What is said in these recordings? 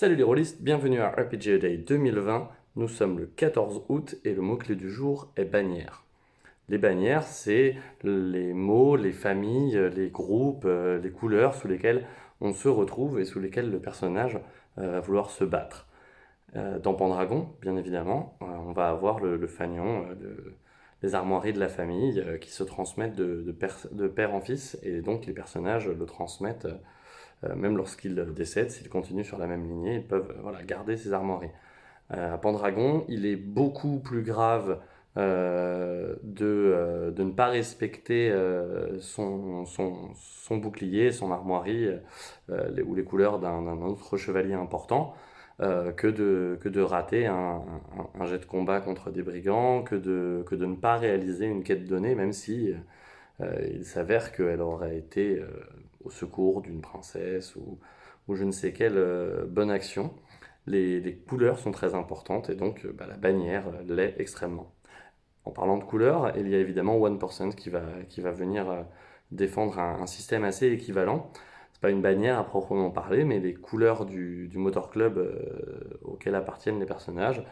Salut les rôlistes, bienvenue à RPG Day 2020. Nous sommes le 14 août et le mot-clé du jour est bannière. Les bannières, c'est les mots, les familles, les groupes, euh, les couleurs sous lesquelles on se retrouve et sous lesquelles le personnage euh, va vouloir se battre. Euh, dans Pendragon, bien évidemment, on va avoir le, fanion, les armoiries de la famille qui se transmettent de, père en fils et donc les personnages le transmettent même lorsqu'ils décèdent, s'ils continuent sur la même lignée, ils peuvent voilà, garder ces armoiries. à Pendragon, il est beaucoup plus grave euh, de, euh, de, ne pas respecter euh, son, son, son, bouclier, son armoirie ou les couleurs d'un autre chevalier important. que, de, que de rater un, un, jet de combat contre des brigands, que de, que de ne pas réaliser une quête donnée, même si il s'avère qu'elle aurait été au secours d'une princesse ou, ou, je ne sais quelle bonne action. Les, les, couleurs sont très importantes et donc bah, la bannière l'est extrêmement. En parlant de couleurs, il y a évidemment One qui va, qui va venir euh, défendre un, système assez équivalent. C'est pas une bannière à proprement parler, mais les couleurs du, du motor club euh, auquel appartiennent les personnages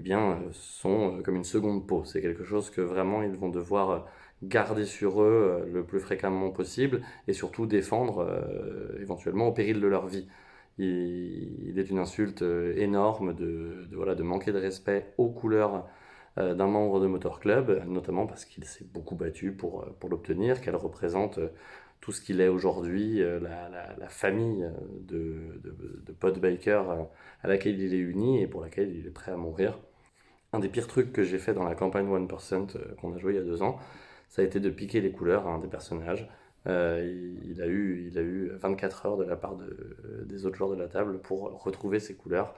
eh bien, euh, sont comme une seconde peau. C'est quelque chose que vraiment ils vont devoir garder sur eux le plus fréquemment possible et surtout défendre éventuellement au péril de leur vie. Il, est une insulte énorme de, voilà, de manquer de respect aux couleurs euh, d'un membre de Motor Club, notamment parce qu'il s'est beaucoup battu pour, euh, pour l'obtenir, qu'elle représente euh, tout ce qu'il est aujourd'hui, la, famille de, de, de Pod à laquelle il est uni et pour laquelle il est prêt à mourir. Un des pires trucs que j'ai fait dans la campagne 1% qu'on a joué il y a deux ans, ça a été de piquer les couleurs à un des personnages. il, a eu, il a eu 24 heures de la part de, des autres joueurs de la table pour retrouver ses couleurs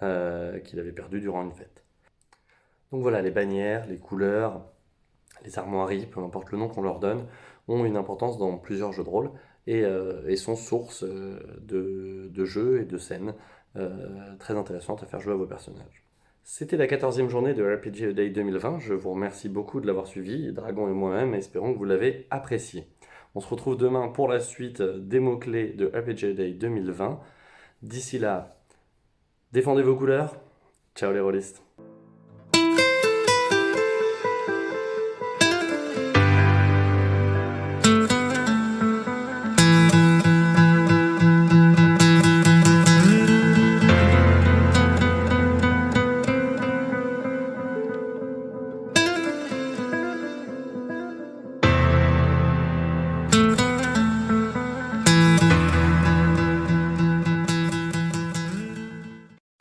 qu'il avait perdues durant une fête. Donc voilà, les bannières, les couleurs, les armoiries, peu importe le nom qu'on leur donne, ont une importance dans plusieurs jeux de rôle et, euh, sont source euh, de, jeux et de scènes euh, très intéressantes à faire jouer à vos personnages. C'était la 14e journée de RPG Day 2020, je vous remercie beaucoup de l'avoir suivi, Dragon et moi-même, espérons que vous l'avez apprécié. On se retrouve demain pour la suite des mots-clés de RPG Day 2020. D'ici là, défendez vos couleurs, ciao les rôlistes